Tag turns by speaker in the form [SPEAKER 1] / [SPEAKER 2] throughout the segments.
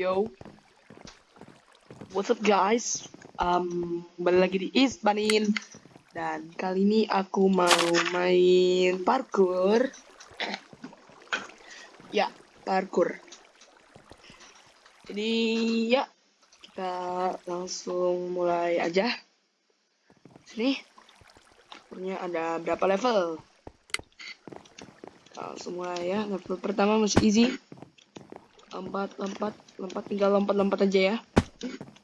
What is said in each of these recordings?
[SPEAKER 1] Yo, what's up guys? Um, balik lagi di East Banin dan kali ini aku mau main parkour. Ya, parkour. Jadi ya, kita langsung mulai aja. Sini, punya ada berapa level? Langsung mulai ya. Level pertama masih easy lompat lompat lompat tinggal lompat lompat aja ya.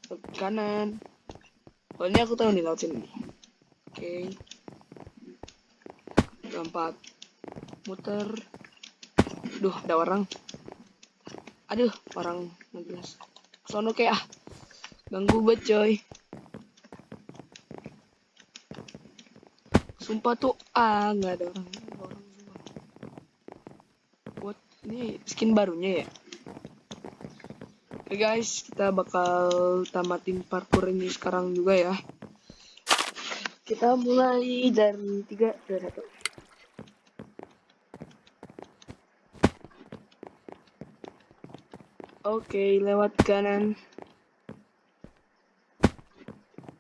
[SPEAKER 1] Ke kanan. Oh ini aku tahu nih laut sini. Oke. Okay. lompat. Muter. Duh ada orang. Aduh orang ngegas. Sono kayak ah. Ganggu banget coy. Sumpah tuh ah nggak ada orang. Buat ini skin barunya ya Oke okay guys, kita bakal tamatin parkour ini sekarang juga ya. Kita mulai dari tiga dan satu. Oke, okay, lewat kanan.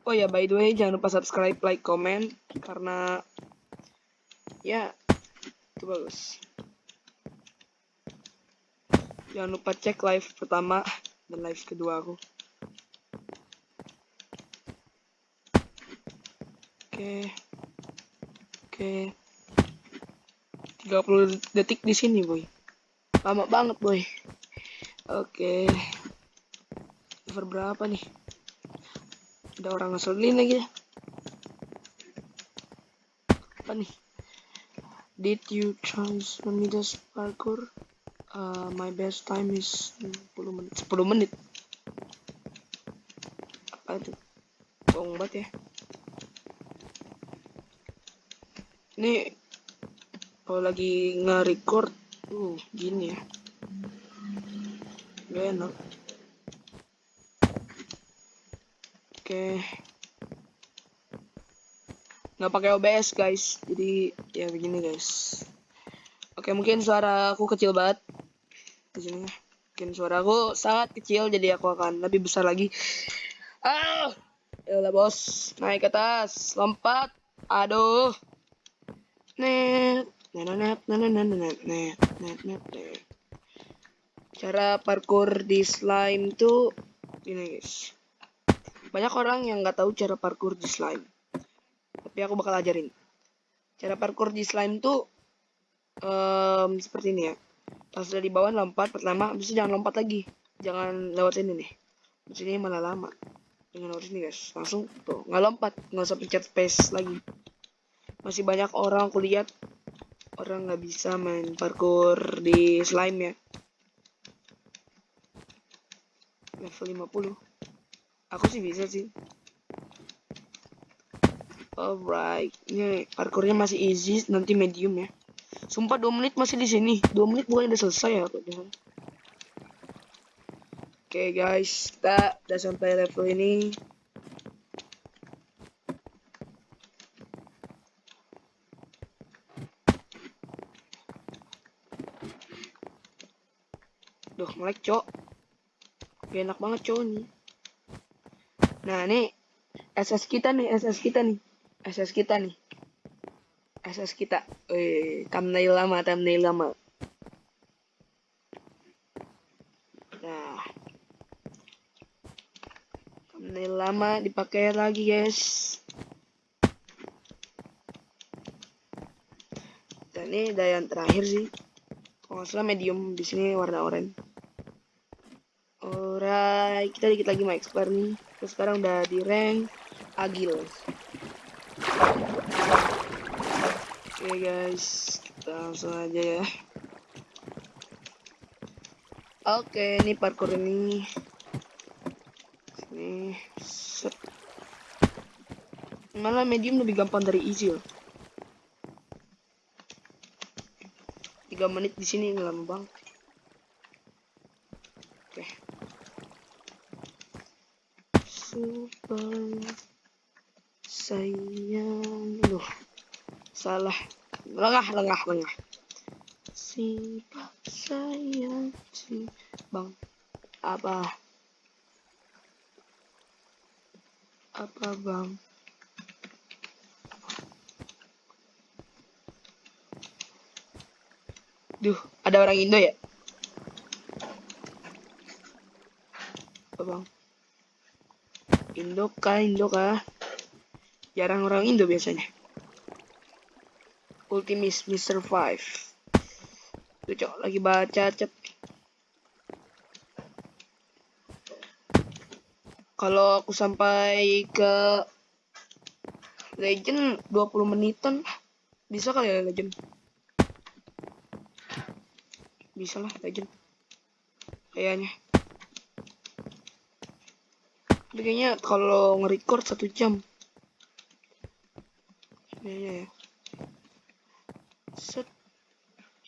[SPEAKER 1] Oh ya, by the way, jangan lupa subscribe, like, comment karena ya itu bagus. Jangan lupa cek live pertama dan live kedua aku. Oke. Oke. 30 detik di sini boy. Lama banget boy. Oke. Over berapa nih? Ada orang ngeselin lagi. Ya apa nih? Did you try Midas parkour uh, my best time is 10 menit. 10 menit? Apa itu? Bohong banget ya. Ini kalau lagi nge-record uh gini ya. Gak enak. Oke. Okay. nggak pakai OBS guys. Jadi ya begini guys. Oke mungkin suara aku kecil banget sini mungkin suara aku sangat kecil jadi aku akan lebih besar lagi. Ah! Ya bos. Naik ke atas. Lompat. Aduh. Net. Net net net net net net net net cara parkour di slime tuh ini guys. Banyak orang yang nggak tahu cara parkour di slime. Tapi aku bakal ajarin. Cara parkour di slime tuh um, seperti ini ya pas udah di bawah lompat pertama itu jangan lompat lagi. Jangan lewat ini nih. Di sini malah lama. Dengan lewat ini guys. Langsung tuh nggak lompat. Nggak usah pencet space lagi. Masih banyak orang aku lihat orang nggak bisa main parkour di slime ya. Level 50 aku sih bisa sih. Alright. Ini parkournya masih easy nanti medium ya Sumpah 2 menit masih di sini. 2 menit bukan udah selesai ya Oke okay, guys, kita udah sampai level ini. Duh, melek, cok. Gak enak banget, cok, nih. Nah, nih. SS kita nih, SS kita nih. SS kita nih. SS kita. Eh, thumbnail lama, thumbnail lama. Nah. Thumbnail lama dipakai lagi, guys. Dan ini ada yang terakhir sih. Kalau nggak salah medium di sini warna oranye. Alright, kita dikit lagi mau explore nih. Terus sekarang udah di rank Agil. Oke okay guys, kita langsung aja ya. Oke, okay, ini parkour ini. Ini set. Malah medium lebih gampang dari easy loh. 3 menit di sini lama banget. Oke. Okay. Super sayang loh salah lengah lengah lengah si sayang si bang Apa? Apa bang? Duh, ada orang Indo ya? Apa bang? Indo kah, Indo kah? Jarang orang Indo biasanya. Ultimis Mr. Five. Tuh cok, lagi baca chat. Kalau aku sampai ke Legend 20 menitan bisa kali ya Legend bisa lah legend kayaknya kayaknya kalau nge-record satu jam kayaknya ya set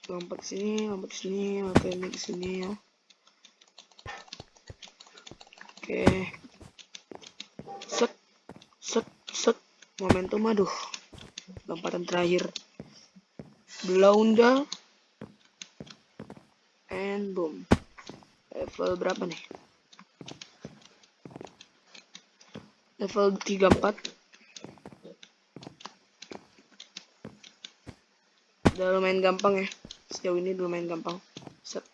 [SPEAKER 1] lompat sini lompat sini lompat ini ke sini ya. Oke. Set set set. Momentum aduh. Lompatan terakhir. Blunder. And boom. Level berapa nih? Level 34 udah lumayan gampang ya sejauh ini lumayan gampang. Set.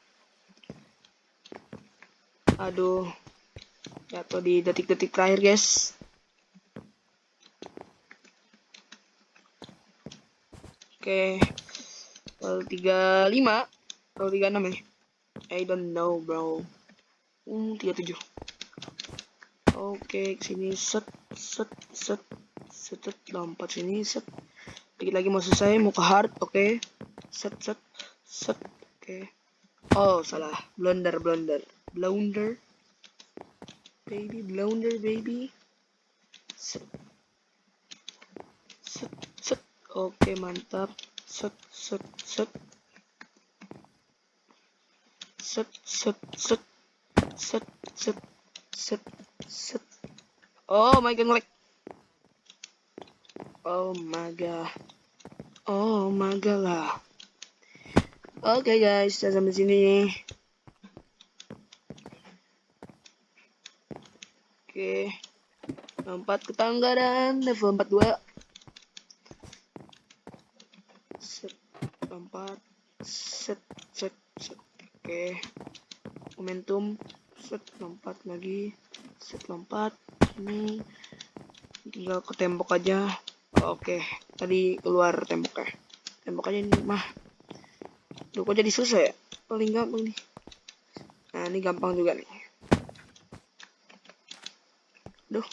[SPEAKER 1] Aduh. Jatuh di detik-detik terakhir guys. Oke. Level 35 level 36 ya I don't know bro. Hmm 37 oke sini set set set. Set, set. Lompat sini set. Dikit lagi mau selesai mau ke hard oke. Okay. set set set. Oke. Okay. oh salah. Blunder blunder. Blunder. Baby blunder baby. Set. Set set. Oke okay, mantap. Set set set. Set set set. Set set set set. Oh my god like oh my god. Oh my god lah oke okay, guys saya sampai sini oke okay. lompat ke tangga dan level 42 set lompat set set set Oke. Momentum set lompat lagi. Set lompat. Ini tinggal ke tembok aja. Oke, tadi keluar temboknya. Tembok aja ini mah. Duh, kok jadi susah ya? Paling gampang nih. Nah, ini gampang juga nih. Duh.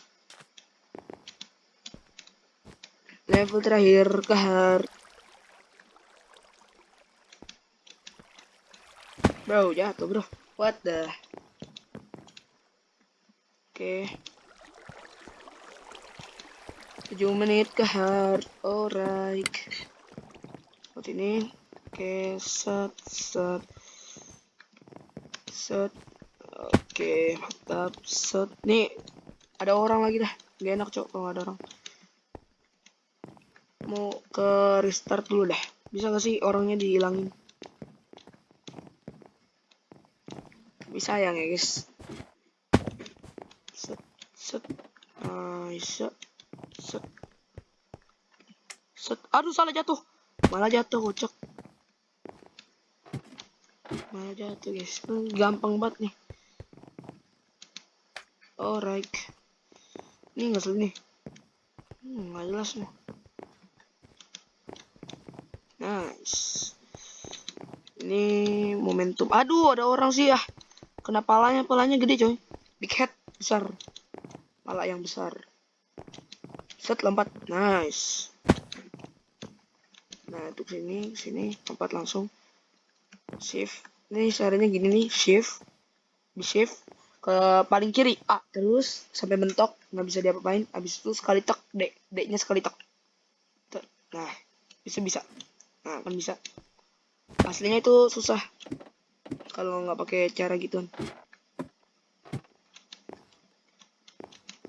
[SPEAKER 1] Level terakhir ke hard. Bro, jatuh bro. What the? Oke. Okay. 7 menit ke hard. Alright. Buat ini. Oke, set, set. Set. Oke, mantap. Set. Nih, ada orang lagi dah. Gak enak cok kalau ada orang. Mau ke restart dulu dah. Bisa gak sih orangnya dihilangin? sayang ya guys set set nice set set aduh salah jatuh malah jatuh kocok malah jatuh guys gampang banget nih alright ini nggak nih hmm, nggak jelas nih nice ini momentum aduh ada orang sih ya Kena palanya, palanya gede coy. Big head besar. Pala yang besar. Set lompat. Nice. Nah, untuk sini, sini lompat langsung. Shift. Ini caranya gini nih, shift. Di shift ke paling kiri A terus sampai mentok nggak bisa diapa-apain. Habis itu sekali tek D. D nya sekali tek. Nah bisa bisa. Nah kan bisa. Aslinya itu susah kalau nggak pakai cara gitu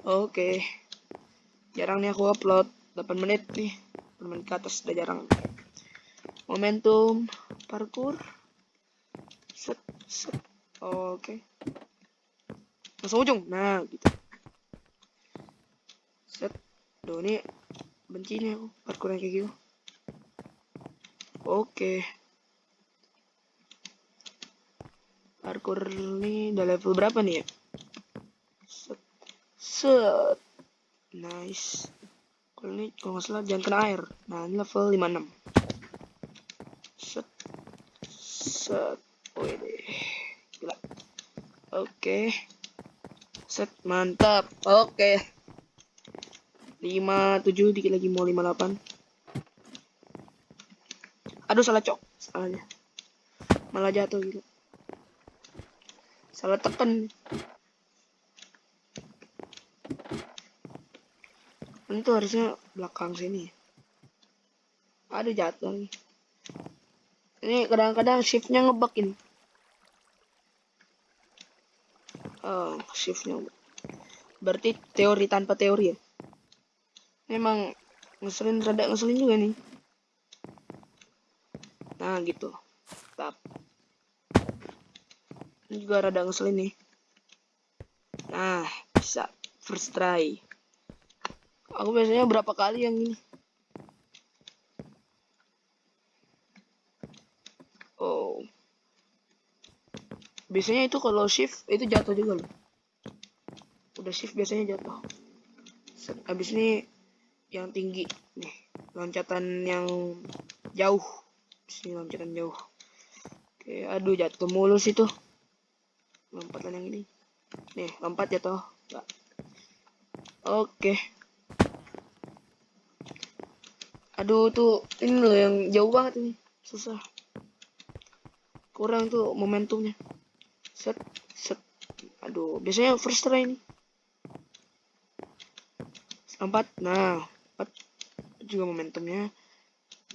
[SPEAKER 1] oke. Jarang nih aku upload. 8 menit nih. 8 menit ke atas udah jarang. Momentum parkour oke. Okay. langsung ujung. Nah gitu. Set. Duh ini benci nih aku. Parkour yang kayak gitu. Oke. Parkour ini udah level berapa nih ya? Set. Set. Nice. Kalau ini kalau nggak salah jangan kena air. Nah ini level 56 set. Set oke. Set mantap. Oke. 57 dikit lagi mau 58 aduh salah cok. Salahnya. Malah jatuh gitu. Salah tekan. Ini tuh harusnya belakang sini. Ada jatuh nih ini kadang-kadang shiftnya ngebug ini. Oh shiftnya berarti teori tanpa teori ya? Memang ngeselin rada ngeselin juga nih. Nah gitu. Tap. Ini juga rada ngeselin nih. Nah bisa first try. Aku biasanya berapa kali yang ini? Oh. Biasanya itu kalau shift itu jatuh juga loh. Udah shift biasanya jatuh. Habis ini yang tinggi nih, loncatan yang jauh. Sini loncatan jauh. Oke, aduh jatuh mulus itu. Lompatan yang ini. Nih, lompat jatuh. Oke. aduh tuh ini loh yang jauh banget ini susah kurang tuh momentumnya. Set set. Aduh biasanya first try ini empat nah empat juga momentumnya.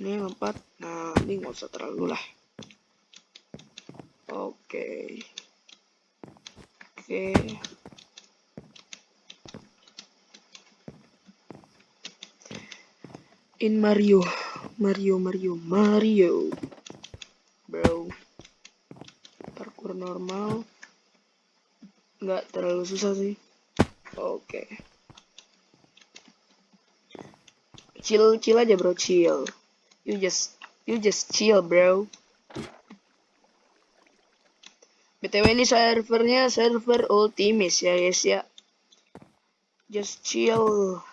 [SPEAKER 1] Ini empat nah ini nggak usah terlalu lah. Oke. Okay. oke. Okay. in Mario Mario Mario Mario bro parkour normal. Nggak terlalu susah sih. Oke. Okay. chill chill aja bro chill. You just you just chill bro. Btw ini servernya server ultimate ya guys ya. Just chill.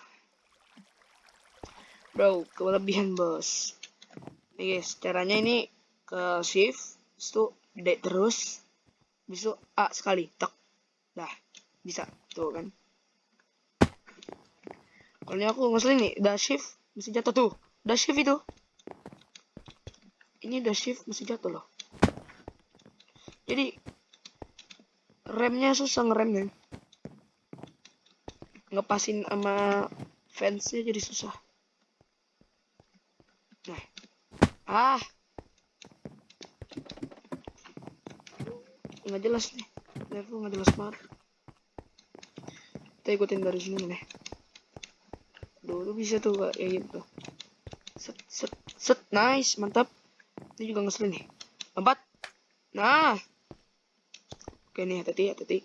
[SPEAKER 1] Bro kelebihan bos. Nih guys caranya ini ke shift itu D terus bisa A sekali tak. Dah bisa. Tuh kan? Kalau ini aku ngeselin nih udah shift mesti jatuh tuh. Udah shift itu. Ini udah shift mesti jatuh loh. Jadi remnya susah ngeremnya ngepasin sama fansnya jadi susah. Nah. Ah. Nggak jelas nih. Level nggak jelas banget. Kita ikutin dari sini nih. Dulu bisa tuh kayak gitu. Set, set, set. Nice. Mantap. Ini juga ngeselin nih. Empat. Nah. Oke nih, hati-hati, hati-hati.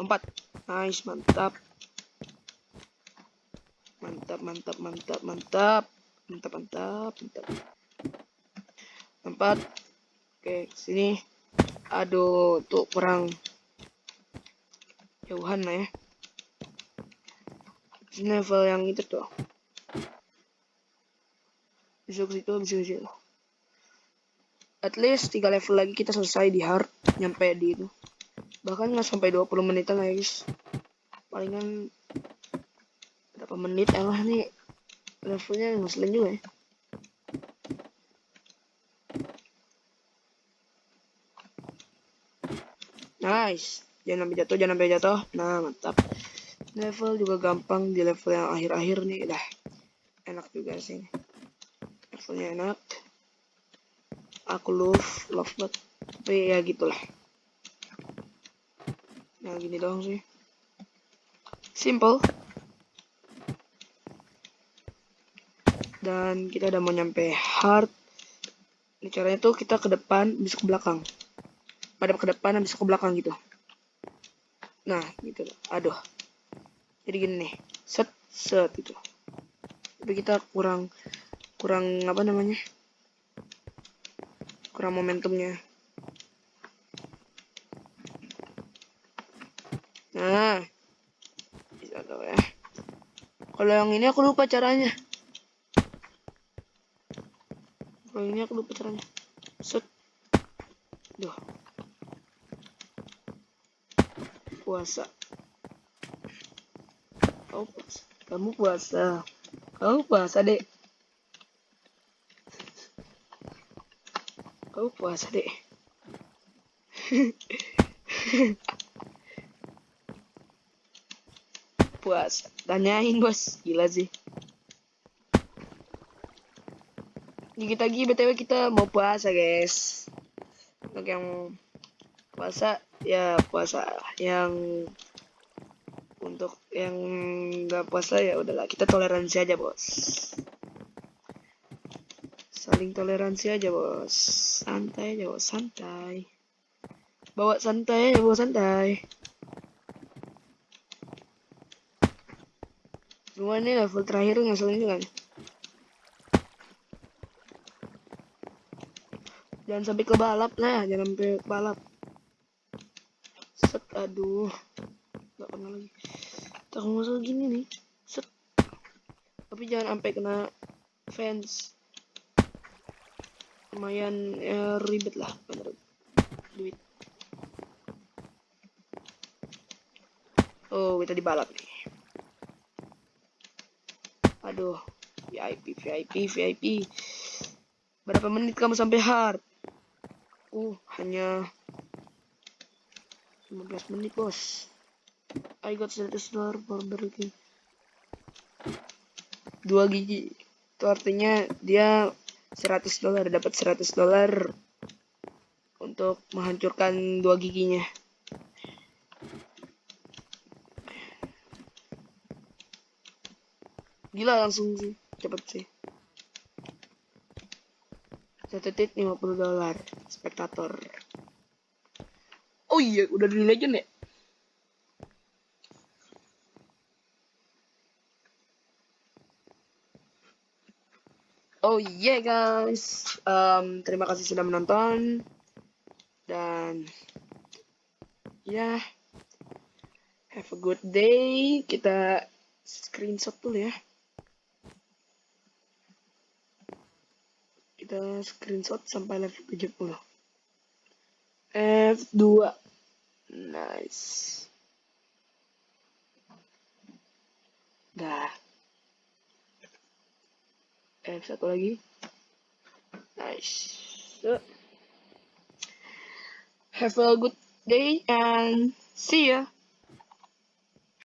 [SPEAKER 1] Empat. Nice, mantap. Mantap, mantap, mantap, mantap mantap mantap mantap tempat oke sini aduh tuh kurang jauhan lah ya. Level yang itu tuh. Bisa ke situ bisa ke situ. At least tiga level lagi kita selesai di hard nyampe di itu. Bahkan nggak sampai 20 menitan ya guys. Palingan berapa menit ya lah nih levelnya ngeselin juga ya nice jangan sampai jatuh jangan sampai jatuh. Nah mantap. Level juga gampang di level yang akhir-akhir nih. Dah enak juga sih. Levelnya enak. Aku love love banget. Tapi ya gitulah. Nah gini doang sih. Simple. Dan kita udah mau nyampe hard. Ini caranya tuh kita ke depan bisa ke belakang pada ke depan dan bisa ke belakang gitu. Nah gitu. Aduh. Jadi gini nih. Set set gitu. Tapi kita kurang kurang apa namanya? Kurang momentumnya. Nah. Bisa ya. Kalau yang ini aku lupa caranya. Kalau ini aku lupa caranya. Set. Duh. Puasa. Kau puasa. Kamu puasa. Kau puasa, Dek. Kau puasa, Dek. puasa. Tanyain, Bos. Gila sih. Dikit lagi BTW kita mau puasa, guys untuk yang puasa ya puasa yang untuk yang nggak puasa ya udahlah kita toleransi aja bos. Saling toleransi aja bos. Santai aja bos santai. Bawa santai aja bawa santai. Semua ini level terakhir ngaselin juga nih. Jangan sampai ke balap lah jangan sampai ke balap aduh. Nggak pernah lagi. Tak masuk gini nih. Set. Tapi jangan sampai kena fans. Lumayan ya, ribet lah bener. Duit. Oh kita di balap nih. Aduh. VIP VIP VIP berapa menit kamu sampai hard? Uh, hanya 15 menit, bos. I got 100 dolar for Burger 2 gigi. Itu artinya dia 100 dolar, dapat 100 dolar untuk menghancurkan dua giginya. Gila langsung sih, cepet sih. Satu tit 50 dolar spektator. Oh iya, udah di legend ya? Oh iya yeah, guys, um, terima kasih sudah menonton dan ya yeah, have a good day. Kita screenshot dulu ya. kita screenshot sampai level 70 F2 nice. Dah. F1 lagi. Nice. So, have a good day and see ya